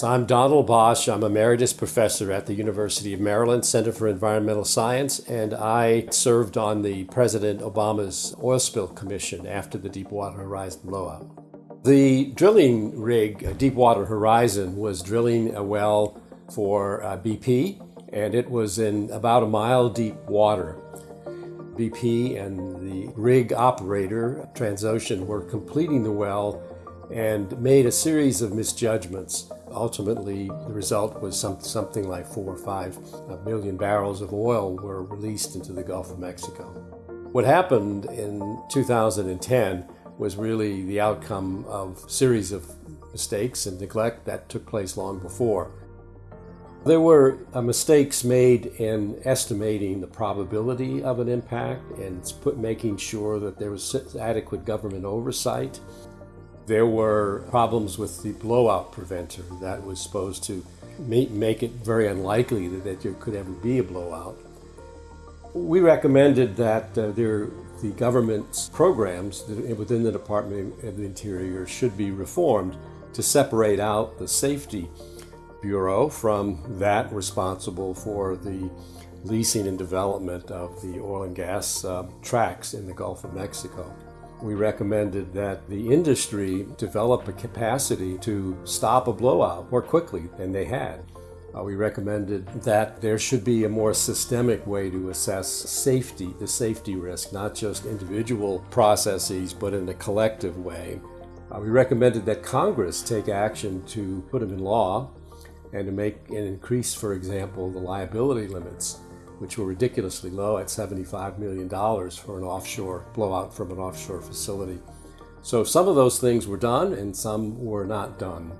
I'm Donald Boesch. I'm a emeritus professor at the University of Maryland Center for Environmental Science, and I served on the President Obama's Oil Spill Commission after the Deepwater Horizon blowout. The drilling rig, uh, Deepwater Horizon, was drilling a well for uh, BP, and it was in about a mile deep water. BP and the rig operator, Transocean, were completing the well and made a series of misjudgments. Ultimately, the result was some, something like four or five million barrels of oil were released into the Gulf of Mexico. What happened in 2010 was really the outcome of a series of mistakes and neglect that took place long before. There were uh, mistakes made in estimating the probability of an impact and put, making sure that there was adequate government oversight. There were problems with the blowout preventer that was supposed to make it very unlikely that there could ever be a blowout. We recommended that uh, there, the government's programs within the Department of the Interior should be reformed to separate out the safety bureau from that responsible for the leasing and development of the oil and gas uh, tracks in the Gulf of Mexico we recommended that the industry develop a capacity to stop a blowout more quickly than they had. Uh, we recommended that there should be a more systemic way to assess safety, the safety risk, not just individual processes, but in a collective way. Uh, we recommended that Congress take action to put them in law and to make and increase, for example, the liability limits which were ridiculously low at $75 million for an offshore blowout from an offshore facility. So some of those things were done and some were not done.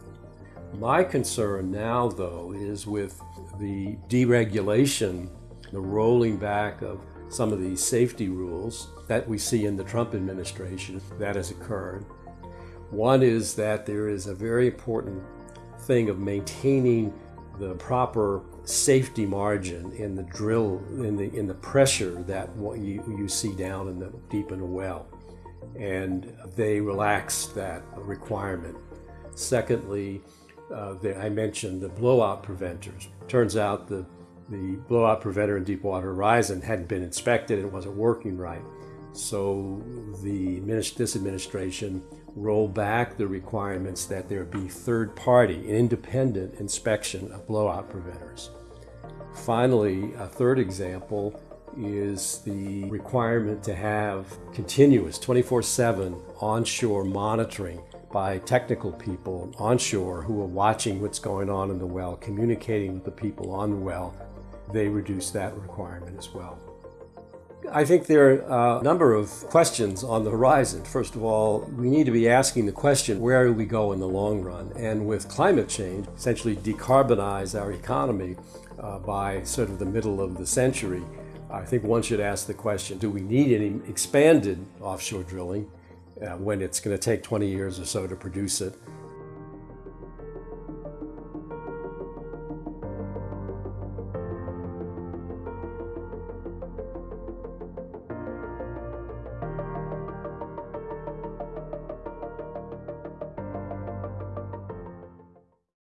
My concern now, though, is with the deregulation, the rolling back of some of these safety rules that we see in the Trump administration that has occurred. One is that there is a very important thing of maintaining the proper safety margin in the drill, in the, in the pressure that you, you see down in the deep in a well. And they relaxed that requirement. Secondly, uh, the, I mentioned the blowout preventers. Turns out the, the blowout preventer in Deepwater Horizon hadn't been inspected and wasn't working right. So the this administration roll back the requirements that there be third-party, independent inspection of blowout preventers. Finally, a third example is the requirement to have continuous 24-7 onshore monitoring by technical people onshore who are watching what's going on in the well, communicating with the people on the well. They reduce that requirement as well. I think there are a number of questions on the horizon. First of all, we need to be asking the question, where do we go in the long run? And with climate change, essentially decarbonize our economy uh, by sort of the middle of the century. I think one should ask the question, do we need any expanded offshore drilling uh, when it's going to take 20 years or so to produce it?